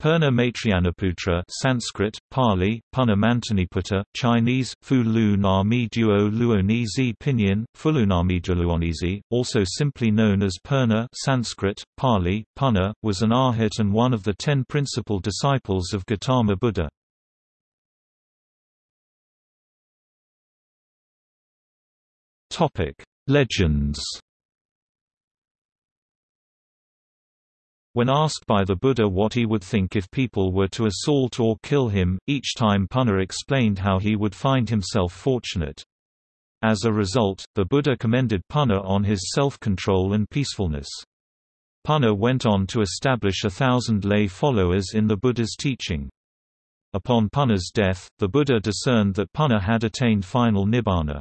Purna Maitrayanaputra Sanskrit, Pali, Punna Mantaniputta, Chinese, Fu Lu Nami Duo Luonizi Pinyin, Fulunami Luonizi, also simply known as Purna Sanskrit, Pali, Punna, was an arhat and one of the ten principal disciples of Gautama Buddha. Legends When asked by the Buddha what he would think if people were to assault or kill him, each time Punna explained how he would find himself fortunate. As a result, the Buddha commended Punna on his self-control and peacefulness. Punna went on to establish a thousand lay followers in the Buddha's teaching. Upon Punna's death, the Buddha discerned that Punna had attained final nibbana.